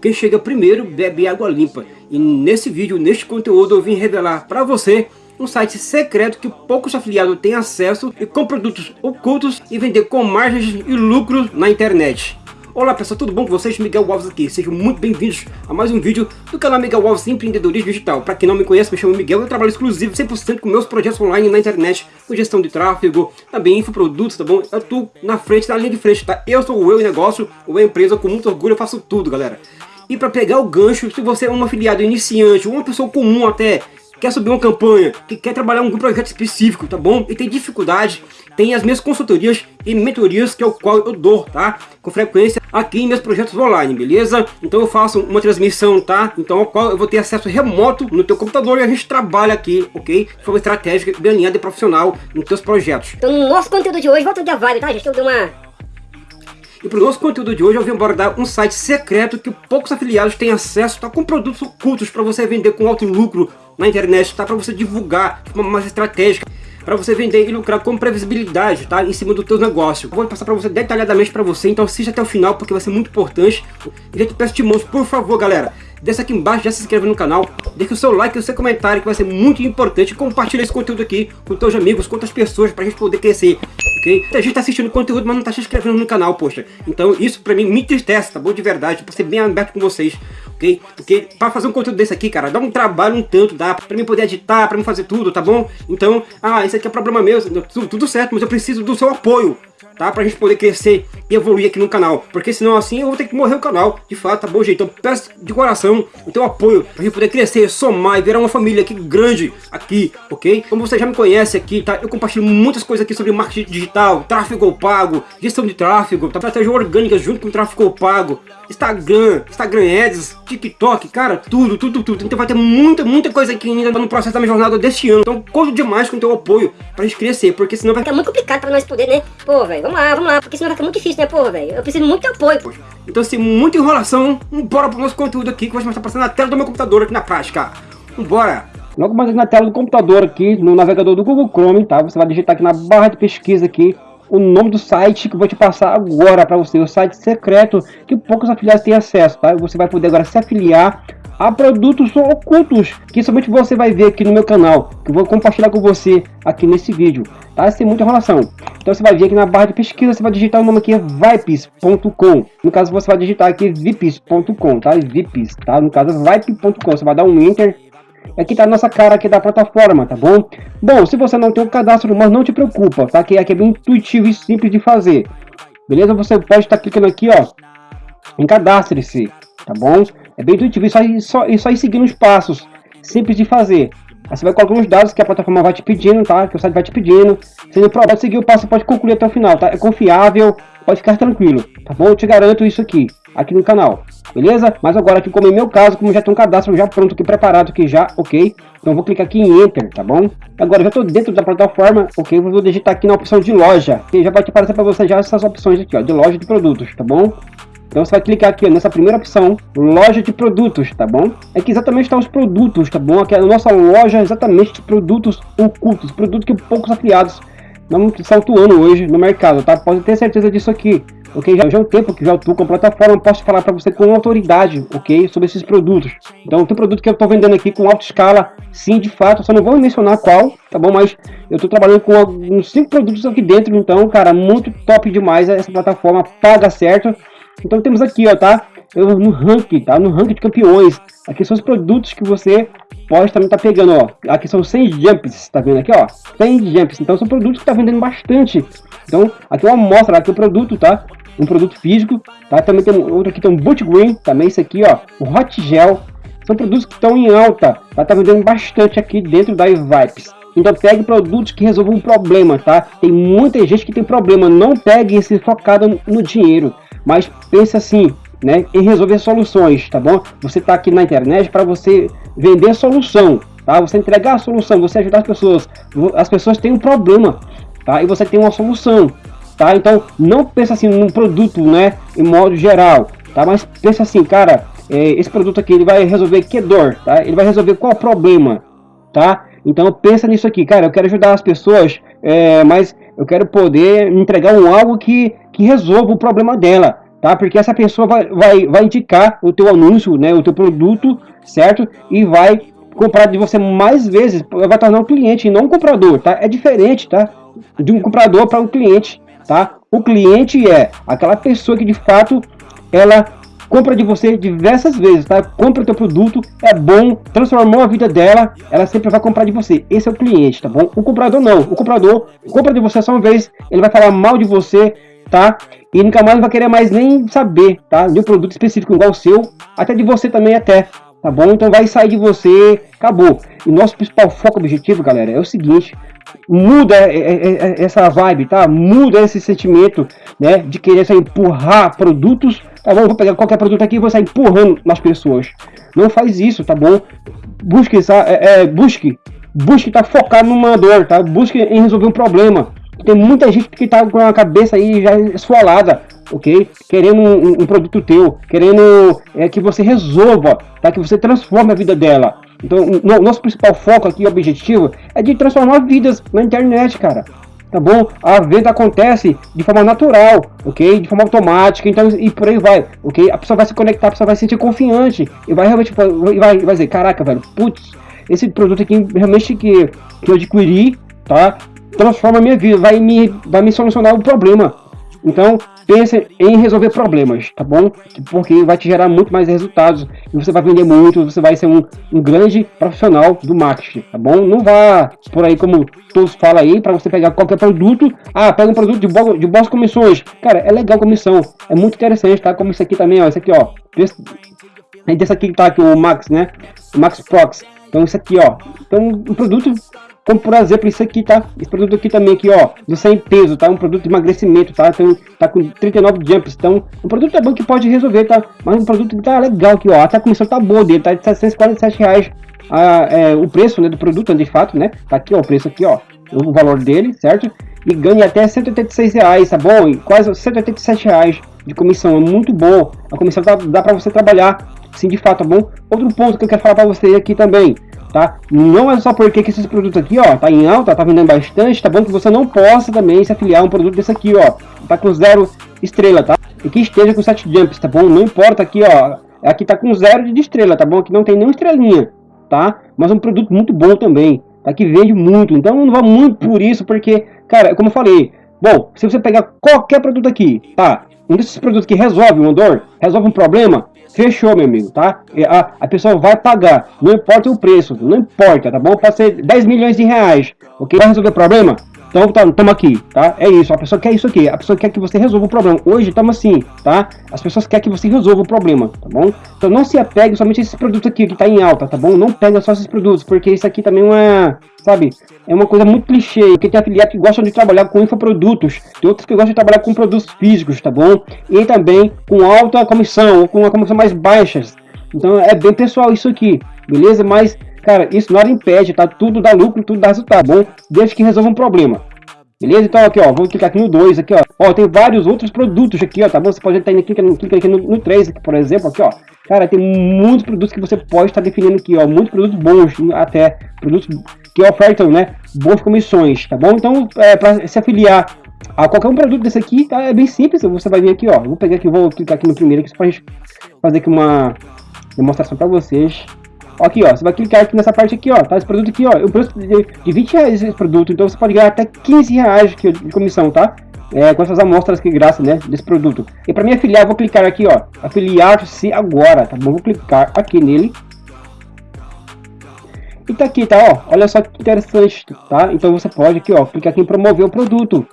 quem chega primeiro bebe água limpa. E nesse vídeo, neste conteúdo, eu vim revelar para você um site secreto que poucos afiliados têm acesso e com produtos ocultos e vender com margens e lucros na internet. Olá pessoal, tudo bom com vocês? Miguel Alves aqui, sejam muito bem-vindos a mais um vídeo do canal Miguel Alves Empreendedorismo Digital. Para quem não me conhece, me chamo Miguel, eu trabalho exclusivo 100% com meus projetos online na internet, com gestão de tráfego, também infoprodutos, tá bom? Eu tô na frente, na linha de frente, tá? Eu sou o eu negócio, ou a empresa, com muito orgulho eu faço tudo, galera. E para pegar o gancho, se você é um afiliado iniciante, ou uma pessoa comum até, quer subir uma campanha, que quer trabalhar um projeto específico, tá bom? E tem dificuldade, tem as minhas consultorias e mentorias que é o qual eu dou, tá? Com frequência aqui em meus projetos online, beleza? Então eu faço uma transmissão, tá? Então ao qual eu vou ter acesso remoto no teu computador e a gente trabalha aqui, ok? De forma estratégica, bem alinhada e profissional nos teus projetos. Então no nosso conteúdo de hoje, volta de a vibe, tá gente? Eu dei uma e para o nosso conteúdo de hoje eu vim abordar um site secreto que poucos afiliados têm acesso, tá com produtos ocultos para você vender com alto lucro na internet, tá? Para você divulgar de forma mais estratégica, para você vender e lucrar com previsibilidade, tá? Em cima do teu negócio. Eu vou passar para você detalhadamente para você, então assista até o final porque vai ser muito importante. E já te peço de mãos, por favor, galera, desce aqui embaixo, já se inscreve no canal, deixa o seu like e o seu comentário que vai ser muito importante. Compartilha esse conteúdo aqui com teus amigos, com outras pessoas para a gente poder crescer, A gente tá assistindo conteúdo, mas não tá se inscrevendo no canal, poxa. Então isso para mim me entristece, tá bom? De verdade, para ser bem aberto com vocês ok? Porque para fazer um conteúdo desse aqui, cara, dá um trabalho um tanto, dá para mim poder editar, para mim fazer tudo, tá bom? Então, ah, isso aqui é problema meu, tudo, tudo certo, mas eu preciso do seu apoio, tá? Pra gente poder crescer e evoluir aqui no canal. Porque senão assim eu vou ter que morrer o canal, de fato, tá bom, gente? Então peço de coração o teu apoio pra gente poder crescer, somar e virar uma família aqui grande aqui, ok? Como você já me conhece aqui, tá? Eu compartilho muitas coisas aqui sobre marketing digital, tráfego pago, gestão de tráfego, tá? estratégia orgânica junto com tráfego pago, Instagram, Instagram Ads, TikTok, cara, tudo, tudo, tudo. Então vai ter muita, muita coisa aqui ainda no processo da minha jornada deste ano. Então conto demais com o teu apoio pra gente crescer, porque senão vai ficar muito complicado pra nós poder, né? Pô, velho, vamos lá, vamos lá, porque senão vai ficar muito difícil, né, porra, velho? Eu preciso muito de apoio. Poxa. Então, sem assim, muita enrolação, bora pro nosso conteúdo aqui, que vai estar passando na tela do meu computador aqui na prática. Vambora! Logo mais na tela do computador aqui, no navegador do Google Chrome, tá? Você vai digitar aqui na barra de pesquisa aqui, o nome do site que eu vou te passar agora para você, o site secreto que poucos afiliados têm acesso, tá? Você vai poder agora se afiliar a produtos ocultos que somente você vai ver aqui no meu canal, que eu vou compartilhar com você aqui nesse vídeo, tá? Sem muita enrolação. Então você vai vir aqui na barra de pesquisa, você vai digitar o nome aqui vipes.com. No caso você vai digitar aqui vips.com, tá? Vips, tá? No caso vipe.com, você vai dar um enter Aqui tá a nossa cara aqui da plataforma, tá bom? Bom, se você não tem um cadastro, mas não te preocupa, tá? Que aqui é bem intuitivo e simples de fazer. Beleza? Você pode estar clicando aqui, ó, em cadastre-se, tá bom? É bem intuitivo e só, só, e só ir seguindo os passos, simples de fazer. Aí você vai colocar os dados que a plataforma vai te pedindo, tá? Que o site vai te pedindo. Se não pode seguir o passo, pode concluir até o final, tá? É confiável, pode ficar tranquilo, tá bom? Eu te garanto isso aqui, aqui no canal, beleza? Mas agora aqui, como em meu caso, como já tem um cadastro já pronto aqui, preparado aqui já, ok? Então vou clicar aqui em Enter, tá bom? Agora já estou dentro da plataforma, ok? Vou digitar aqui na opção de loja, que já vai te aparecer para você já essas opções aqui, ó, de loja de produtos, tá bom? Então você vai clicar aqui nessa primeira opção, loja de produtos, tá bom? É que exatamente estão os produtos, tá bom? Aqui é a nossa loja exatamente de produtos ocultos, produtos que poucos afiliados não estão atuando hoje no mercado, tá? Pode ter certeza disso aqui ok? Já, já é um tempo que já atuo com a plataforma, posso falar para você com autoridade, ok? Sobre esses produtos. Então, tem produto que eu estou vendendo aqui com alta escala, sim, de fato, só não vou mencionar qual, tá bom? Mas eu estou trabalhando com uns 5 produtos aqui dentro, então, cara, muito top demais essa plataforma, paga certo. Então, temos aqui, ó, tá? Eu, no ranking, tá? No ranking de campeões. Aqui são os produtos que você pode também tá pegando, ó. Aqui são 100 jumps, tá vendo aqui, ó? 100 jumps. Então, são produtos que tá vendendo bastante. Então, aqui é uma amostra, aqui o produto, tá? um produto físico, tá? Também tem outro aqui, tem um Boot Green, também esse aqui, ó, o Hot Gel. São produtos que estão em alta, tá? Tá vendendo bastante aqui dentro da Vipes. Então pegue produtos que resolvam um problema, tá? Tem muita gente que tem problema, não pegue esse focado no dinheiro, mas pense assim, né, em resolver soluções, tá bom? Você tá aqui na internet para você vender solução, tá? Você entregar a solução, você ajudar as pessoas. As pessoas têm um problema, tá? E você tem uma solução tá? Então não pensa assim num produto, né, em modo geral, tá? Mas pensa assim, cara, é, esse produto aqui ele vai resolver que dor, tá? Ele vai resolver qual problema, tá? Então pensa nisso aqui, cara, eu quero ajudar as pessoas, é, mas eu quero poder entregar um algo que, que resolva o problema dela, tá? Porque essa pessoa vai, vai, vai indicar o teu anúncio, né, o teu produto, certo? E vai comprar de você mais vezes, vai tornar um cliente e não um comprador, tá? É diferente, tá? De um comprador para um cliente, tá? O cliente é aquela pessoa que de fato ela compra de você diversas vezes, tá? Compra o teu produto, é bom, transformou a vida dela, ela sempre vai comprar de você. Esse é o cliente, tá bom? O comprador não. O comprador compra de você só uma vez, ele vai falar mal de você, tá? E nunca mais vai querer mais nem saber, tá? De um produto específico igual o seu, até de você também até, tá bom? Então vai sair de você, acabou. E nosso principal foco objetivo, galera, é o seguinte, muda essa vibe, tá? Muda esse sentimento, né, de querer empurrar produtos, tá bom? Vou pegar qualquer produto aqui e vou sair empurrando nas pessoas. Não faz isso, tá bom? Busque, é, é, busque, busque tá focado numa dor, tá? Busque em resolver um problema. Tem muita gente que tá com a cabeça aí já esfolada, ok? Querendo um, um produto teu, querendo é, que você resolva, tá? Que você transforme a vida dela. Então, o nosso principal foco aqui, objetivo, é de transformar vidas na internet, cara. Tá bom? A venda acontece de forma natural, ok? De forma automática, então e por aí vai, ok? A pessoa vai se conectar, a pessoa vai se sentir confiante e vai realmente vai, vai dizer, caraca, velho, putz, esse produto aqui realmente que, que eu adquiri, tá? Transforma a minha vida, vai me, vai me solucionar o problema. Então, pense em resolver problemas, tá bom? Porque vai te gerar muito mais resultados e você vai vender muito, você vai ser um, um grande profissional do marketing, tá bom? Não vá por aí como todos falam aí, para você pegar qualquer produto, ah, pega um produto de, bo de boas comissões. Cara, é legal comissão, é muito interessante, tá? Como isso aqui também, ó, esse aqui, ó. Esse, desse aqui tá aqui, o Max, né? O Max Prox. Então, isso aqui, ó. Então, um produto como por exemplo isso aqui, tá? Esse produto aqui também aqui, ó, do 100 peso, tá? Um produto de emagrecimento, tá? Então, tá com 39 jumps, então, um produto é bom que pode resolver, tá? Mas um produto que tá legal aqui, ó, a comissão tá boa dele, tá de 747 reais a, é, o preço, né, do produto, de fato, né? Tá aqui, ó, o preço aqui, ó, o valor dele, certo? E ganha até 186 reais, tá bom? E quase 187 reais de comissão, é muito bom. A comissão dá, dá para você trabalhar, sim, de fato, tá bom? Outro ponto que eu quero falar para você aqui também, tá? Não é só porque que esses produtos aqui, ó, tá em alta, tá vendendo bastante, tá bom que você não possa também se afiliar a um produto desse aqui, ó, tá com zero estrela, tá? E que esteja com 7 jumps, tá bom? Não importa aqui, ó, aqui tá com zero de estrela, tá bom? Aqui não tem nenhuma estrelinha, tá? Mas um produto muito bom também, tá? Que vende muito, então não vá muito por isso, porque, cara, como eu falei, bom, se você pegar qualquer produto aqui, tá? Um desses produtos que resolve uma dor, resolve um problema, Fechou, meu amigo, tá? A, a pessoa vai pagar, não importa o preço, não importa, tá bom? Pode ser 10 milhões de reais, ok? Vai resolver o problema? Então, tá, aqui, tá? É isso, a pessoa quer isso aqui, a pessoa quer que você resolva o problema. Hoje estamos assim, tá? As pessoas querem que você resolva o problema, tá bom? Então não se apegue somente a esses produtos aqui que tá em alta, tá bom? Não pega só esses produtos, porque isso aqui também é uma, sabe? É uma coisa muito clichê, porque tem afiliados que gostam de trabalhar com infoprodutos, tem outros que gostam de trabalhar com produtos físicos, tá bom? E também com alta comissão, ou com uma comissão mais baixa. Então é bem pessoal isso aqui, beleza? Mas Cara, isso nada impede, tá? Tudo dá lucro, tudo dá resultado, bom? Desde que resolva um problema. Beleza? Então aqui, ó, vou clicar aqui no 2, aqui, ó. Ó, tem vários outros produtos aqui, ó, tá bom? Você pode estar indo aqui, clica aqui no, no 3, aqui, por exemplo, aqui, ó. Cara, tem muitos produtos que você pode estar definindo aqui, ó. Muitos produtos bons, até. Produtos que ofertam, né? Boas comissões, tá bom? Então, é, para se afiliar a qualquer um produto desse aqui, tá? É bem simples. Você vai vir aqui, ó. Vou pegar aqui, vou clicar aqui no primeiro aqui, só pra gente fazer aqui uma demonstração para vocês. Aqui, ó, você vai clicar aqui nessa parte aqui, ó, tá? Esse produto aqui, ó, o preço de, de 20 reais esse produto, então você pode ganhar até 15 reais de, de comissão, tá? É, com essas amostras que graça, né, desse produto. E para me afiliar, vou clicar aqui, ó, afiliar-se agora, tá bom? Vou clicar aqui nele. E tá aqui, tá, ó, olha só que interessante, tá? Então você pode aqui, ó, clicar aqui em promover o produto,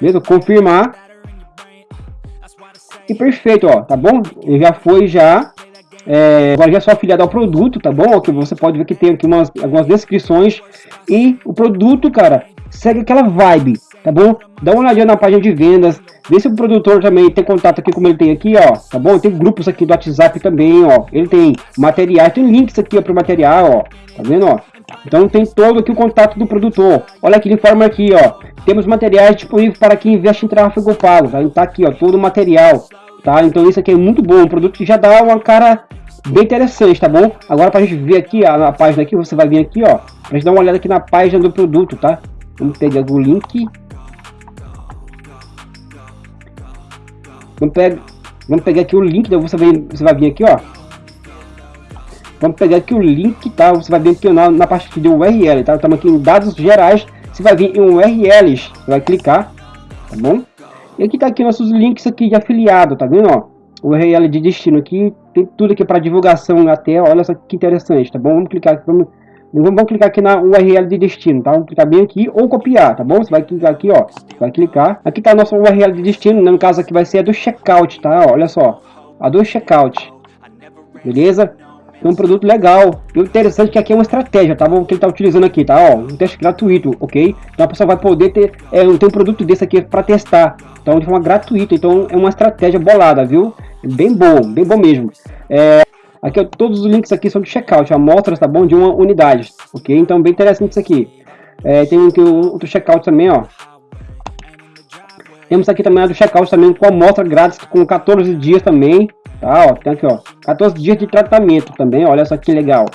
beleza? Confirmar. E perfeito, ó, tá bom? Ele já foi já é, agora já só afiliado ao produto, tá bom? Que você pode ver que tem aqui umas, algumas descrições. E o produto, cara, segue aquela vibe, tá bom? Dá uma olhadinha na página de vendas. Vê se o produtor também tem contato aqui, como ele tem aqui, ó. Tá bom? Tem grupos aqui do WhatsApp também, ó. Ele tem materiais, tem links aqui ó, pro material, ó. Tá vendo, ó? Então tem todo aqui o contato do produtor. Olha aqui, ele informa aqui, ó. Temos materiais disponíveis para quem investe em tráfego pago, tá? Tá aqui, ó, todo o material, tá? Então isso aqui é muito bom, um produto que já dá uma cara bem interessante, tá bom? Agora pra gente ver aqui a, a página aqui, você vai vir aqui, ó, pra gente dar uma olhada aqui na página do produto, tá? Vamos pegar o link. Vamos pegar, Vamos pegar aqui o link, você vai, você vai vir aqui, ó. Vamos pegar aqui o link, tá? Você vai vir aqui na, na parte de URL, tá? Estamos aqui em dados gerais, você vai vir em URLs, você vai clicar, tá bom? E aqui tá aqui nossos links aqui de afiliado, tá vendo, ó? URL de destino aqui, tem tudo aqui para divulgação até, olha só que interessante, tá bom? Vamos clicar aqui, vamos, vamos clicar aqui na URL de destino, tá? Vamos clicar bem aqui ou copiar, tá bom? Você vai clicar aqui, ó, vai clicar. Aqui tá a nossa URL de destino, né? no caso aqui vai ser a do checkout, tá? Olha só, a do checkout, beleza? É um produto legal. E o interessante é que aqui é uma estratégia, tá bom? Que ele tá utilizando aqui, tá? Ó, um teste gratuito, ok? Então a pessoa vai poder ter, é, tem um produto desse aqui para testar. Então de forma gratuita. Então é uma estratégia bolada, viu? Bem bom, bem bom mesmo. É, aqui, todos os links aqui são de checkout, amostras, tá bom? De uma unidade, ok? Então bem interessante isso aqui. É, tem aqui outro checkout também, ó. Temos aqui também a do checkout também com amostra grátis com 14 dias também, Tá, ó, tem aqui, ó, 14 dias de tratamento também, olha só que legal.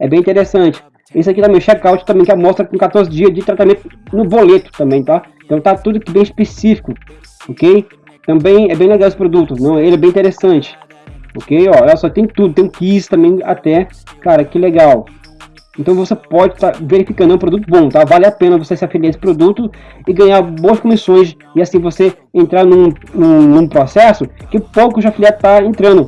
É bem interessante. Esse aqui também, checkout também, que mostra com 14 dias de tratamento no boleto também, tá? Então tá tudo bem específico, ok? Também é bem legal esse produto, não? ele é bem interessante. Ok, ó, olha só, tem tudo, tem um quiz também até, cara, que legal. Então você pode estar tá verificando, um produto bom, tá? Vale a pena você se afiliar a esse produto e ganhar boas comissões e assim você entrar num, num, num processo que poucos afiliados está entrando.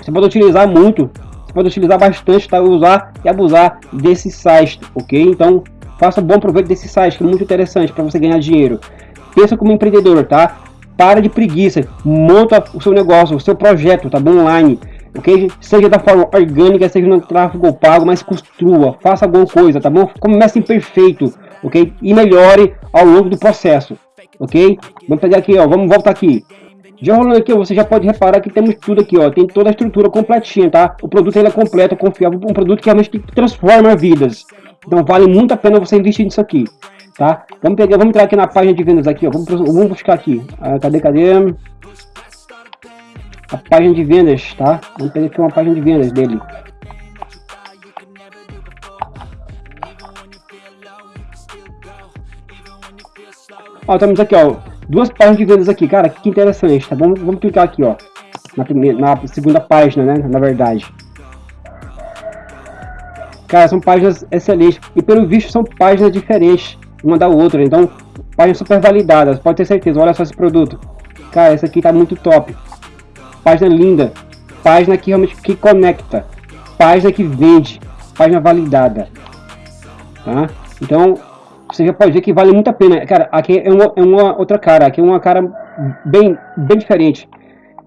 Você pode utilizar muito, você pode utilizar bastante, tá? Usar e abusar desse site, ok? Então faça bom proveito desse site, que é muito interessante para você ganhar dinheiro. Pensa como empreendedor, tá? Para de preguiça, monta o seu negócio, o seu projeto, tá bom? Online ok? Seja da forma orgânica, seja no tráfego pago, mas construa, faça alguma coisa, tá bom? Comece imperfeito, ok? E melhore ao longo do processo, ok? Vamos pegar aqui, ó, vamos voltar aqui. Já rolando aqui, você já pode reparar que temos tudo aqui, ó, tem toda a estrutura completinha, tá? O produto ele é completo, confiável, um produto que realmente transforma vidas. Então vale muito a pena você investir nisso aqui, tá? Vamos pegar, vamos entrar aqui na página de vendas aqui, ó, vamos, vamos buscar aqui. Ah, cadê, cadê? A página de vendas, tá? Vamos pegar aqui uma página de vendas dele. Ó, estamos aqui, ó, duas páginas de vendas aqui, cara, que interessante, tá? Vamos, vamos clicar aqui, ó, na, primeira, na segunda página, né, na verdade. Cara, são páginas excelentes, e pelo visto são páginas diferentes uma da outra, então, páginas super validadas, pode ter certeza, olha só esse produto. Cara, esse aqui tá muito top página linda, página que realmente que conecta, página que vende, página validada, tá? Então, você já pode ver que vale muito a pena. Cara, aqui é uma, é uma outra cara, aqui é uma cara bem, bem diferente,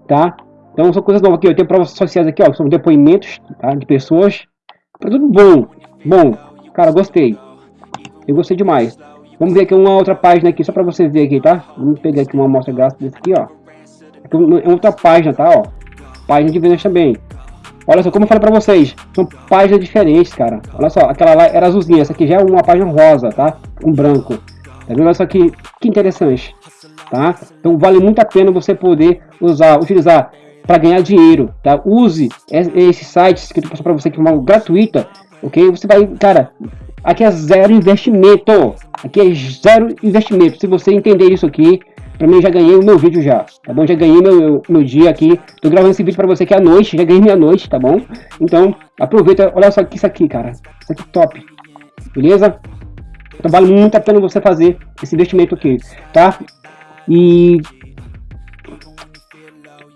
tá? Então são coisas novas aqui, eu tenho provas sociais aqui, ó, são depoimentos tá, de pessoas, tudo bom, bom, cara, gostei, eu gostei demais. Vamos ver aqui uma outra página aqui, só para você ver aqui, tá? Vamos pegar aqui uma amostra grátis desse aqui, ó é outra página, tá? Ó, página de vendas também. Olha só, como eu falei pra vocês, são páginas diferentes, cara. Olha só, aquela lá era azulzinha, essa aqui já é uma página rosa, tá? Um branco. Tá vendo? Olha só que, que interessante, tá? Então vale muito a pena você poder usar, utilizar para ganhar dinheiro, tá? Use esses sites que eu tô para você que é gratuita, ok? Você vai, cara, aqui é zero investimento, aqui é zero investimento. Se você entender isso aqui, Pra mim, já ganhei o meu vídeo já, tá bom? Já ganhei meu, meu dia aqui. Tô gravando esse vídeo pra você aqui à noite, já ganhei minha noite, tá bom? Então, aproveita, olha só que isso aqui, cara. Isso aqui top, beleza? Então vale muito a pena você fazer esse investimento aqui, tá? E...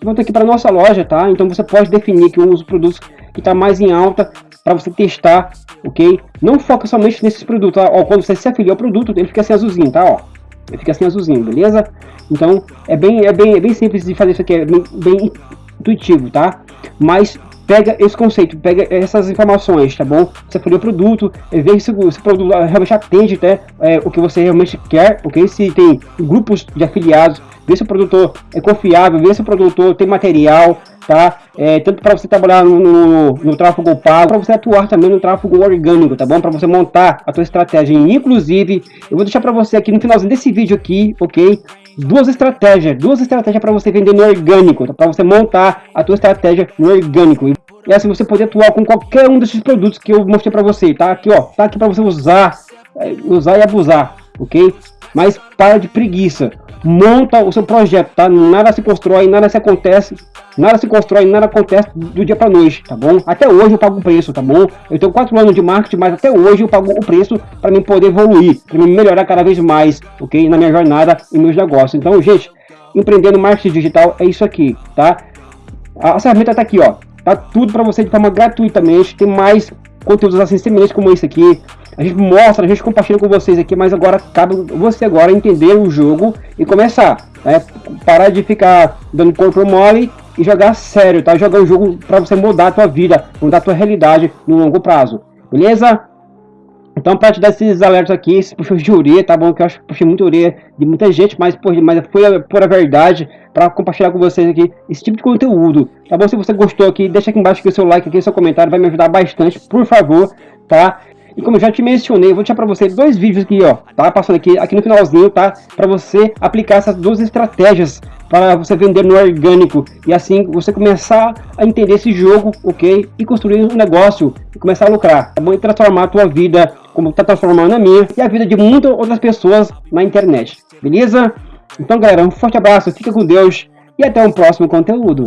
Volta aqui para nossa loja, tá? Então você pode definir que dos produtos que está mais em alta para você testar, ok? Não foca somente nesses produtos, tá? Ó, quando você se afiliou ao produto, ele fica assim azulzinho, tá? Ó, ele fica assim azulzinho, beleza? Então é bem, é bem, é bem simples de fazer isso aqui, é bem, bem intuitivo, tá? Mas pega esse conceito, pega essas informações, tá bom? Você for o produto, vê se o produto realmente atende até é, o que você realmente quer, ok? Se tem grupos de afiliados, vê se o produtor é confiável, vê se o produtor tem material, tá? É, tanto para você trabalhar no, no, no tráfego pago, para você atuar também no tráfego orgânico, tá bom? Para você montar a tua estratégia. Inclusive, eu vou deixar para você aqui no finalzinho desse vídeo aqui, ok? Duas estratégias, duas estratégias para você vender no orgânico, tá? para você montar a tua estratégia no orgânico. E assim você poder atuar com qualquer um desses produtos que eu mostrei para você, tá? Aqui, ó, tá aqui para você usar, é, usar e abusar, ok? Mas para de preguiça. Monta o seu projeto, tá? Nada se constrói, nada se acontece, nada se constrói, nada acontece do dia para noite, tá bom? Até hoje eu pago o preço, tá bom? Eu tenho 4 anos de marketing, mas até hoje eu pago o preço para mim poder evoluir, para mim melhorar cada vez mais, ok? Na minha jornada e meus negócios. Então, gente, empreendendo marketing digital é isso aqui, tá? A ferramenta tá aqui, ó. Tá tudo para você de forma gratuitamente. Tem mais conteúdos assim semelhantes como esse aqui. A gente mostra, a gente compartilha com vocês aqui, mas agora cabe você agora entender o jogo e começar. Né? Parar de ficar dando control mole e jogar sério, tá? Jogar o jogo para você mudar a tua vida, mudar a tua realidade no longo prazo. Beleza? Então, para te dar esses alertas aqui, esses puxões de orelha, tá bom? Que eu acho que puxei muito orelha de muita gente, mas, por, mas foi a verdade para compartilhar com vocês aqui esse tipo de conteúdo, tá bom? Se você gostou aqui, deixa aqui embaixo aqui o seu like, aqui, seu comentário, vai me ajudar bastante, por favor, tá? E como eu já te mencionei, eu vou deixar para você dois vídeos aqui, ó, tá? Passando aqui, aqui no finalzinho, tá? Para você aplicar essas duas estratégias para você vender no orgânico e assim você começar a entender esse jogo, ok? E construir um negócio e começar a lucrar, tá bom? E transformar a tua vida, como está transformando a minha e a vida de muitas outras pessoas na internet, beleza? Então galera, um forte abraço, fica com Deus e até o próximo conteúdo.